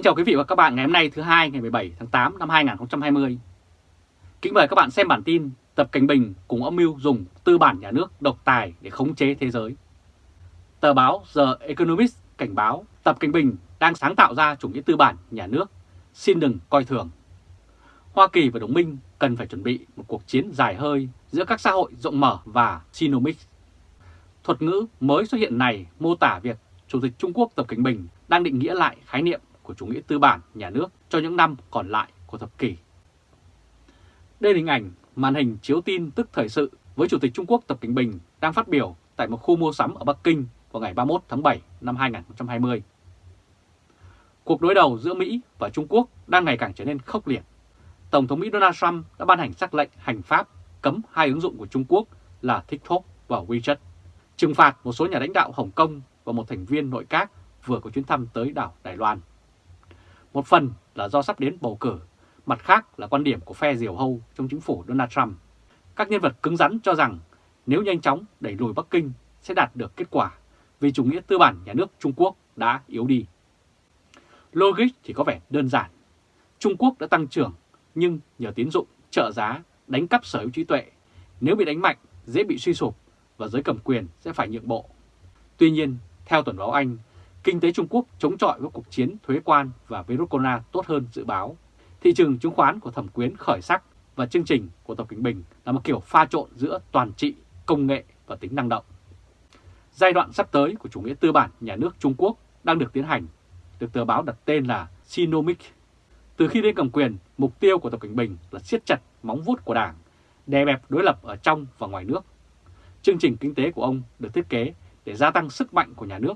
Kính chào quý vị và các bạn ngày hôm nay thứ hai, ngày 17 tháng 8 năm 2020. Kính mời các bạn xem bản tin Tập Cảnh Bình cùng âm mưu dùng tư bản nhà nước độc tài để khống chế thế giới. Tờ báo The Economist cảnh báo Tập Cảnh Bình đang sáng tạo ra chủ nghĩa tư bản nhà nước. Xin đừng coi thường. Hoa Kỳ và đồng minh cần phải chuẩn bị một cuộc chiến dài hơi giữa các xã hội rộng mở và Sinomics. Thuật ngữ mới xuất hiện này mô tả việc Chủ tịch Trung Quốc Tập Cảnh Bình đang định nghĩa lại khái niệm của chủ nghĩa tư bản nhà nước cho những năm còn lại của thập kỷ. Đây là hình ảnh màn hình chiếu tin tức thời sự với Chủ tịch Trung Quốc Tập Cận Bình đang phát biểu tại một khu mua sắm ở Bắc Kinh vào ngày 31 tháng 7 năm 2020. Cuộc đối đầu giữa Mỹ và Trung Quốc đang ngày càng trở nên khốc liệt. Tổng thống Mỹ Donald Trump đã ban hành sắc lệnh hành pháp cấm hai ứng dụng của Trung Quốc là TikTok và WeChat, trừng phạt một số nhà lãnh đạo Hồng Kông và một thành viên nội các vừa có chuyến thăm tới đảo Đài Loan. Một phần là do sắp đến bầu cử, mặt khác là quan điểm của phe diều hâu trong chính phủ Donald Trump. Các nhân vật cứng rắn cho rằng nếu nhanh chóng đẩy lùi Bắc Kinh sẽ đạt được kết quả vì chủ nghĩa tư bản nhà nước Trung Quốc đã yếu đi. Logic thì có vẻ đơn giản. Trung Quốc đã tăng trưởng nhưng nhờ tín dụng, trợ giá, đánh cắp sở hữu trí tuệ. Nếu bị đánh mạnh, dễ bị suy sụp và giới cầm quyền sẽ phải nhượng bộ. Tuy nhiên, theo tuần báo Anh, kinh tế Trung Quốc chống chọi với cuộc chiến thuế quan và virus corona tốt hơn dự báo. Thị trường chứng khoán của thẩm quyến khởi sắc và chương trình của Tập Cận Bình là một kiểu pha trộn giữa toàn trị, công nghệ và tính năng động. Giai đoạn sắp tới của chủ nghĩa tư bản nhà nước Trung Quốc đang được tiến hành, được tờ báo đặt tên là Sinomic. Từ khi lên cầm quyền, mục tiêu của Tập Cận Bình là siết chặt móng vuốt của Đảng, đè bẹp đối lập ở trong và ngoài nước. Chương trình kinh tế của ông được thiết kế để gia tăng sức mạnh của nhà nước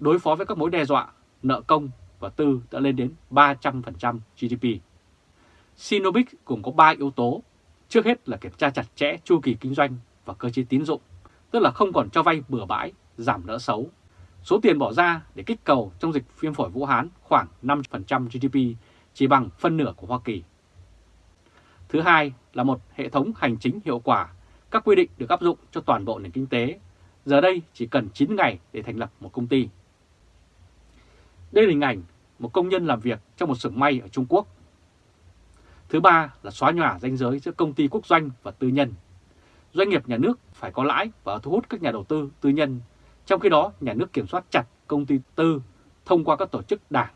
đối phó với các mối đe dọa, nợ công và tư đã lên đến 300% GDP. Sinobic cũng có 3 yếu tố. Trước hết là kiểm tra chặt chẽ chu kỳ kinh doanh và cơ chế tín dụng, tức là không còn cho vay bừa bãi, giảm nợ xấu. Số tiền bỏ ra để kích cầu trong dịch viêm phổi Vũ Hán khoảng 5% GDP, chỉ bằng phân nửa của Hoa Kỳ. Thứ hai là một hệ thống hành chính hiệu quả, các quy định được áp dụng cho toàn bộ nền kinh tế. Giờ đây chỉ cần 9 ngày để thành lập một công ty. Đây là hình ảnh một công nhân làm việc trong một xưởng may ở Trung Quốc. Thứ ba là xóa nhòa ranh giới giữa công ty quốc doanh và tư nhân. Doanh nghiệp nhà nước phải có lãi và thu hút các nhà đầu tư tư nhân, trong khi đó nhà nước kiểm soát chặt công ty tư thông qua các tổ chức đảng.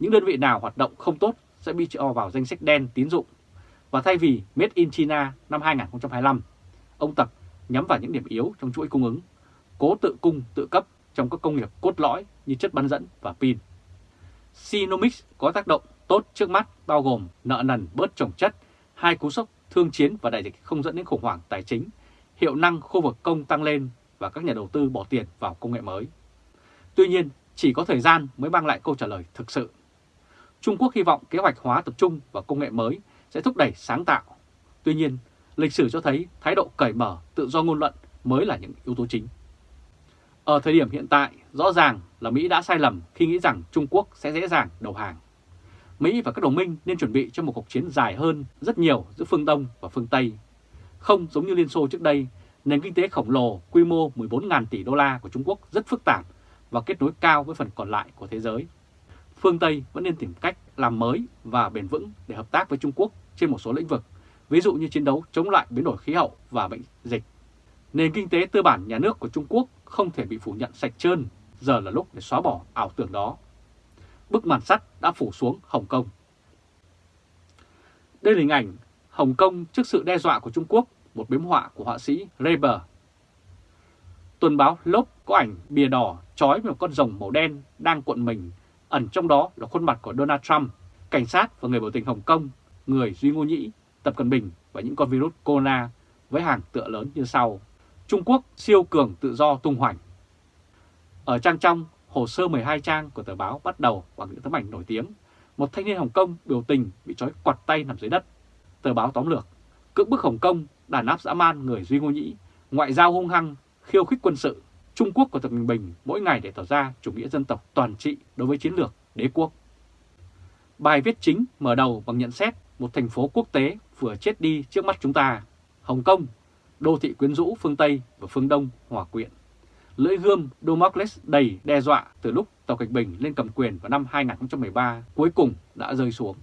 Những đơn vị nào hoạt động không tốt sẽ bị cho vào danh sách đen tín dụng. Và thay vì Made in China năm 2025, ông Tập nhắm vào những điểm yếu trong chuỗi cung ứng, cố tự cung tự cấp trong các công nghiệp cốt lõi như chất bán dẫn và pin. Sinomics có tác động tốt trước mắt bao gồm nợ nần bớt trồng chất, hai cú sốc thương chiến và đại dịch không dẫn đến khủng hoảng tài chính, hiệu năng khu vực công tăng lên và các nhà đầu tư bỏ tiền vào công nghệ mới. Tuy nhiên, chỉ có thời gian mới mang lại câu trả lời thực sự. Trung Quốc hy vọng kế hoạch hóa tập trung vào công nghệ mới sẽ thúc đẩy sáng tạo. Tuy nhiên, lịch sử cho thấy thái độ cởi mở, tự do ngôn luận mới là những yếu tố chính. Ở thời điểm hiện tại, rõ ràng là Mỹ đã sai lầm khi nghĩ rằng Trung Quốc sẽ dễ dàng đầu hàng. Mỹ và các đồng minh nên chuẩn bị cho một cuộc chiến dài hơn rất nhiều giữa phương Đông và phương Tây. Không giống như Liên Xô trước đây, nền kinh tế khổng lồ quy mô 14.000 tỷ đô la của Trung Quốc rất phức tạp và kết nối cao với phần còn lại của thế giới. Phương Tây vẫn nên tìm cách làm mới và bền vững để hợp tác với Trung Quốc trên một số lĩnh vực, ví dụ như chiến đấu chống lại biến đổi khí hậu và bệnh dịch. Nền kinh tế tư bản nhà nước của Trung Quốc không thể bị phủ nhận sạch trơn, giờ là lúc để xóa bỏ ảo tưởng đó. Bức màn sắt đã phủ xuống Hồng Kông. Đây là hình ảnh Hồng Kông trước sự đe dọa của Trung Quốc, một biếm họa của họa sĩ Reber. Tuần báo Lốp có ảnh bìa đỏ trói một con rồng màu đen đang cuộn mình, ẩn trong đó là khuôn mặt của Donald Trump, cảnh sát và người biểu tình Hồng Kông, người Duy Ngô Nhĩ, Tập Cận Bình và những con virus corona với hàng tựa lớn như sau. Trung Quốc siêu cường tự do tung hoành. Ở trang trong, hồ sơ 12 trang của tờ báo bắt đầu bằng những tấm ảnh nổi tiếng. Một thanh niên Hồng Kông biểu tình bị trói quạt tay nằm dưới đất. Tờ báo tóm lược, cưỡng bức Hồng Kông, đàn áp dã man người Duy Ngô Nhĩ, ngoại giao hung hăng, khiêu khích quân sự. Trung Quốc của Tập Bình Bình mỗi ngày để tỏ ra chủ nghĩa dân tộc toàn trị đối với chiến lược đế quốc. Bài viết chính mở đầu bằng nhận xét một thành phố quốc tế vừa chết đi trước mắt chúng ta. Hồng Kông đô thị quyến rũ phương Tây và phương Đông hòa quyện. lưỡi gươm Damocles đầy đe dọa từ lúc Tàu Cạch Bình lên cầm quyền vào năm 2013 cuối cùng đã rơi xuống.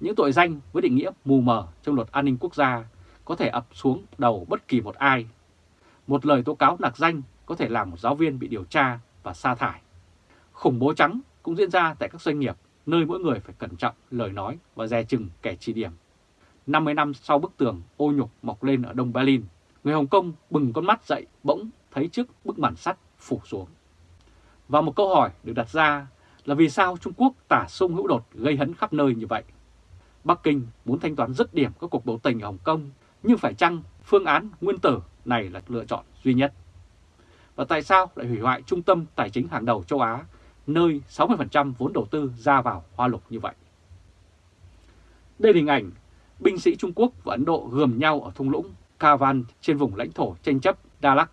Những tội danh với định nghĩa mù mờ trong luật an ninh quốc gia có thể ập xuống đầu bất kỳ một ai. Một lời tố cáo nạc danh có thể làm một giáo viên bị điều tra và sa thải. Khủng bố trắng cũng diễn ra tại các doanh nghiệp nơi mỗi người phải cẩn trọng lời nói và dè chừng kẻ chỉ điểm. 50 năm sau bức tường ô nhục mọc lên ở Đông Berlin, người Hồng Kông bừng con mắt dậy bỗng thấy trước bức màn sắt phủ xuống. Và một câu hỏi được đặt ra là vì sao Trung Quốc tả sung hữu đột gây hấn khắp nơi như vậy? Bắc Kinh muốn thanh toán dứt điểm các cuộc biểu tình ở Hồng Kông, nhưng phải chăng phương án nguyên tử này là lựa chọn duy nhất? Và tại sao lại hủy hoại trung tâm tài chính hàng đầu châu Á, nơi 60% vốn đầu tư ra vào hoa lục như vậy? Đây là hình ảnh binh sĩ Trung Quốc và Ấn Độ gườm nhau ở thung lũng Kavan trên vùng lãnh thổ tranh chấp Dalat.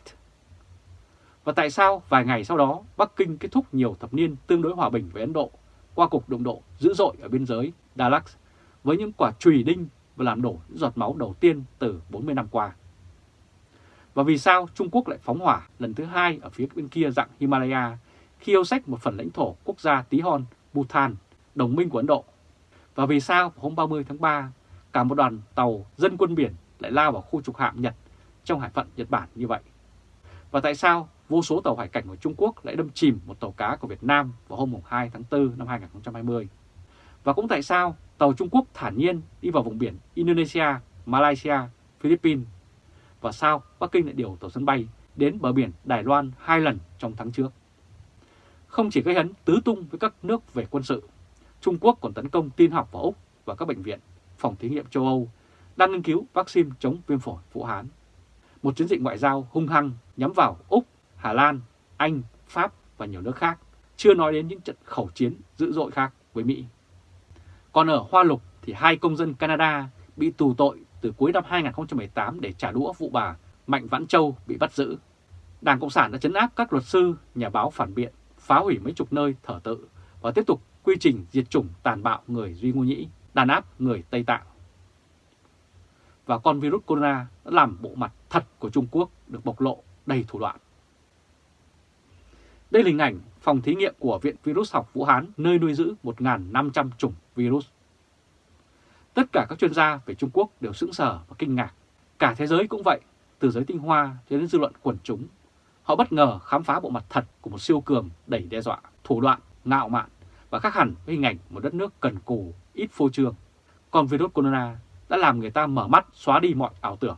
Và tại sao vài ngày sau đó Bắc Kinh kết thúc nhiều thập niên tương đối hòa bình với Ấn Độ qua cuộc đụng độ dữ dội ở biên giới Dalat với những quả chùy đinh và làm đổ những giọt máu đầu tiên từ 40 năm qua. Và vì sao Trung Quốc lại phóng hỏa lần thứ hai ở phía bên kia dạng Himalaya khi yêu sách một phần lãnh thổ quốc gia tí hon Bhutan, đồng minh của Ấn Độ? Và vì sao hôm 30 tháng 3 cả một đoàn tàu dân quân biển lại lao vào khu trục hạm Nhật trong hải phận Nhật Bản như vậy? Và tại sao vô số tàu hải cảnh của Trung Quốc lại đâm chìm một tàu cá của Việt Nam vào hôm 2 tháng 4 năm 2020? Và cũng tại sao tàu Trung Quốc thản nhiên đi vào vùng biển Indonesia, Malaysia, Philippines? Và sao Bắc Kinh lại điều tàu sân bay đến bờ biển Đài Loan hai lần trong tháng trước? Không chỉ gây hấn tứ tung với các nước về quân sự, Trung Quốc còn tấn công tin học vào Úc và các bệnh viện, phòng thí nghiệm châu Âu đang nghiên cứu vaccine chống viêm phổi Vũ Hán. Một chiến dịch ngoại giao hung hăng nhắm vào Úc, Hà Lan, Anh, Pháp và nhiều nước khác, chưa nói đến những trận khẩu chiến dữ dội khác với Mỹ. Còn ở Hoa Lục thì hai công dân Canada bị tù tội từ cuối năm 2018 để trả đũa vụ bà Mạnh Vãn Châu bị bắt giữ. Đảng Cộng sản đã chấn áp các luật sư, nhà báo phản biện, phá hủy mấy chục nơi thở tự và tiếp tục quy trình diệt chủng tàn bạo người Duy Ngô Nhĩ, đàn áp người Tây Tạng. Và con virus corona đã làm bộ mặt thật của Trung Quốc được bộc lộ đầy thủ đoạn. Đây là hình ảnh phòng thí nghiệm của Viện Virus học Vũ Hán nơi nuôi giữ 1.500 chủng virus. Tất cả các chuyên gia về Trung Quốc đều sững sờ và kinh ngạc. Cả thế giới cũng vậy, từ giới tinh hoa cho đến dư luận quần chúng. Họ bất ngờ khám phá bộ mặt thật của một siêu cường đầy đe dọa, thủ đoạn, ngạo mạn và khác hẳn với hình ảnh một đất nước cần cù, ít phô trương. Còn virus corona đã làm người ta mở mắt xóa đi mọi ảo tưởng.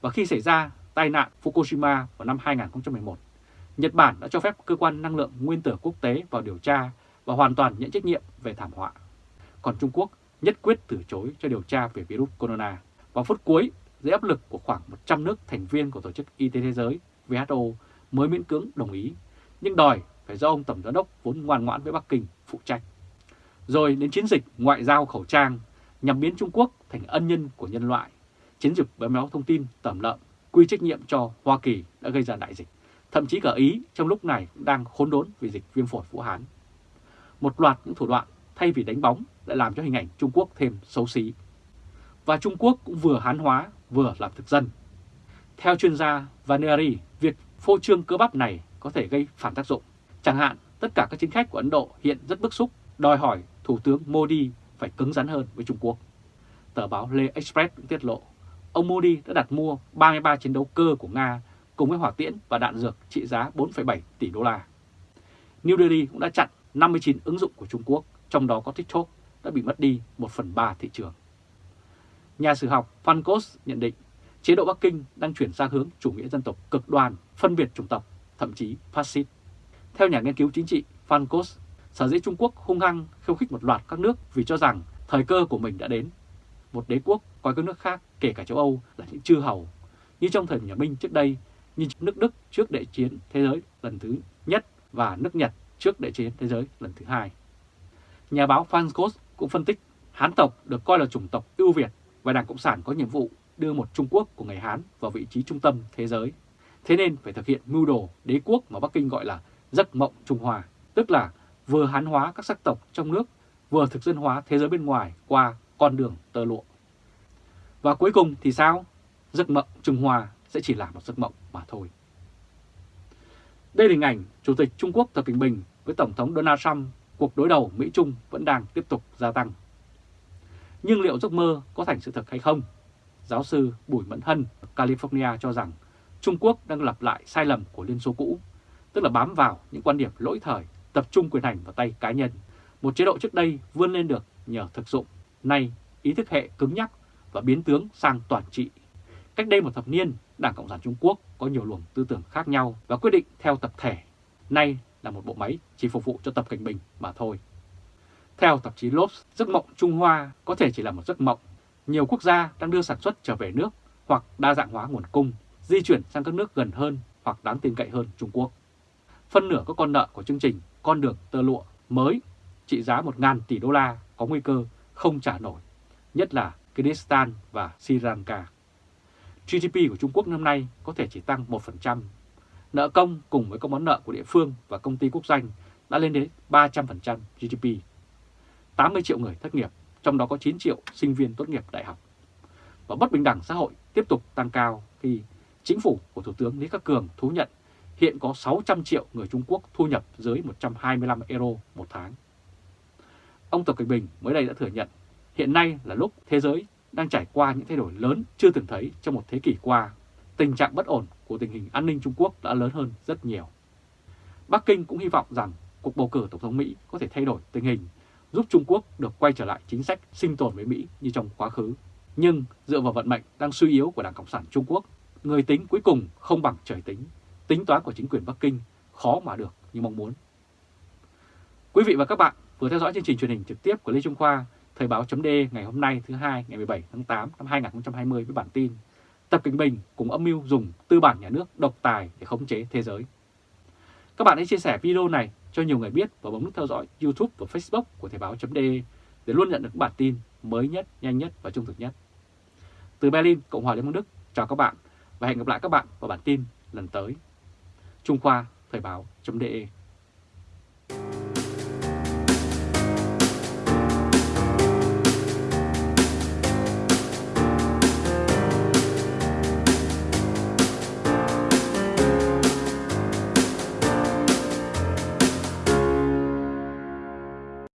Và khi xảy ra tai nạn Fukushima vào năm 2011, Nhật Bản đã cho phép cơ quan năng lượng nguyên tử quốc tế vào điều tra và hoàn toàn nhận trách nhiệm về thảm họa. Còn Trung Quốc nhất quyết từ chối cho điều tra về virus corona. Vào phút cuối, dưới áp lực của khoảng 100 nước thành viên của Tổ chức Y tế Thế giới WHO mới miễn cưỡng đồng ý, nhưng đòi phải do ông Tổng Giám đốc vốn ngoan ngoãn với Bắc Kinh phụ trách. Rồi đến chiến dịch ngoại giao khẩu trang nhằm biến Trung Quốc thành ân nhân của nhân loại, chiến dịch bé méo thông tin tẩm lợn, quy trách nhiệm cho Hoa Kỳ đã gây ra đại dịch. Thậm chí cả Ý trong lúc này cũng đang khốn đốn vì dịch viêm phổi Vũ Hán. Một loạt những thủ đoạn thay vì đánh bóng lại làm cho hình ảnh Trung Quốc thêm xấu xí. Và Trung Quốc cũng vừa hán hóa vừa làm thực dân. Theo chuyên gia Vaneri, việc phô trương cơ bắp này có thể gây phản tác dụng. Chẳng hạn, tất cả các chính khách của Ấn Độ hiện rất bức xúc, đòi hỏi Thủ tướng Modi phải cứng rắn hơn với Trung Quốc. Tờ báo lê Express cũng tiết lộ, ông Modi đã đặt mua 33 chiến đấu cơ của Nga cùng với hỏa tiễn và đạn dược trị giá 4,7 tỷ đô la. New Delhi cũng đã chặn 59 ứng dụng của Trung Quốc, trong đó có TikTok, đã bị mất đi 1 phần 3 thị trường. Nhà sử học Fankos nhận định chế độ Bắc Kinh đang chuyển sang hướng chủ nghĩa dân tộc cực đoan, phân biệt chủng tộc, thậm chí phát xít. Theo nhà nghiên cứu chính trị Phan Fankos, sở dĩ Trung Quốc hung hăng khiêu khích một loạt các nước vì cho rằng thời cơ của mình đã đến. Một đế quốc coi các nước khác, kể cả châu Âu, là những chư hầu. Như trong thời nhà Minh trước đây, như nước Đức trước đại chiến thế giới lần thứ nhất và nước Nhật trước đại chiến thế giới lần thứ hai. Nhà báo Fankos cũng phân tích Hán tộc được coi là chủng tộc ưu việt và Đảng Cộng sản có nhiệm vụ đưa một Trung Quốc của người Hán vào vị trí trung tâm thế giới. Thế nên phải thực hiện mưu đồ đế quốc mà Bắc Kinh gọi là giấc mộng Trung Hoa, tức là vừa hán hóa các sắc tộc trong nước, vừa thực dân hóa thế giới bên ngoài qua con đường tơ lụa. Và cuối cùng thì sao? Giấc mộng Trung Hoa sẽ chỉ là một giấc mộng mà thôi. Đây là hình ảnh Chủ tịch Trung Quốc Tập Cận Bình với Tổng thống Donald Trump, cuộc đối đầu Mỹ-Trung vẫn đang tiếp tục gia tăng. Nhưng liệu giấc mơ có thành sự thật hay không? Giáo sư Bùi Mẫn Hân, California cho rằng Trung Quốc đang lặp lại sai lầm của Liên Xô cũ, tức là bám vào những quan điểm lỗi thời, tập trung quyền hành vào tay cá nhân. Một chế độ trước đây vươn lên được nhờ thực dụng, nay ý thức hệ cứng nhắc và biến tướng sang toàn trị. Cách đây một thập niên, Đảng Cộng sản Trung Quốc có nhiều luồng tư tưởng khác nhau và quyết định theo tập thể. Nay là một bộ máy chỉ phục vụ cho Tập Cảnh Bình mà thôi. Theo tạp chí Lobs, giấc mộng Trung Hoa có thể chỉ là một giấc mộng. Nhiều quốc gia đang đưa sản xuất trở về nước hoặc đa dạng hóa nguồn cung, di chuyển sang các nước gần hơn hoặc đáng tin cậy hơn Trung Quốc. Phân nửa các con nợ của chương trình Con đường tơ lụa mới trị giá 1.000 tỷ đô la có nguy cơ không trả nổi, nhất là Kyrgyzstan và Sri Lanka. GDP của Trung Quốc năm nay có thể chỉ tăng 1%. Nợ công cùng với các món nợ của địa phương và công ty quốc doanh đã lên đến 300% GDP. 80 triệu người thất nghiệp, trong đó có 9 triệu sinh viên tốt nghiệp đại học. Và bất bình đẳng xã hội tiếp tục tăng cao khi chính phủ của Thủ tướng Lý Khắc Cường thú nhận hiện có 600 triệu người Trung Quốc thu nhập dưới 125 euro một tháng. Ông Tập Cận Bình mới đây đã thừa nhận hiện nay là lúc thế giới đang trải qua những thay đổi lớn chưa từng thấy trong một thế kỷ qua. Tình trạng bất ổn của tình hình an ninh Trung Quốc đã lớn hơn rất nhiều. Bắc Kinh cũng hy vọng rằng cuộc bầu cử Tổng thống Mỹ có thể thay đổi tình hình, giúp Trung Quốc được quay trở lại chính sách sinh tồn với Mỹ như trong quá khứ. Nhưng dựa vào vận mệnh đang suy yếu của Đảng Cộng sản Trung Quốc, người tính cuối cùng không bằng trời tính, tính toán của chính quyền Bắc Kinh khó mà được như mong muốn. Quý vị và các bạn vừa theo dõi chương trình truyền hình trực tiếp của Lê Trung Khoa, Thời báo chấm ngày hôm nay thứ hai ngày 17 tháng 8 năm 2020 với bản tin Tập Cận Bình cùng âm mưu dùng tư bản nhà nước độc tài để khống chế thế giới. Các bạn hãy chia sẻ video này cho nhiều người biết và bấm nút theo dõi YouTube và Facebook của Thời báo .d để luôn nhận được bản tin mới nhất, nhanh nhất và trung thực nhất. Từ Berlin, Cộng hòa Liên bang Đức, chào các bạn và hẹn gặp lại các bạn vào bản tin lần tới. Trung Khoa Thời báo.de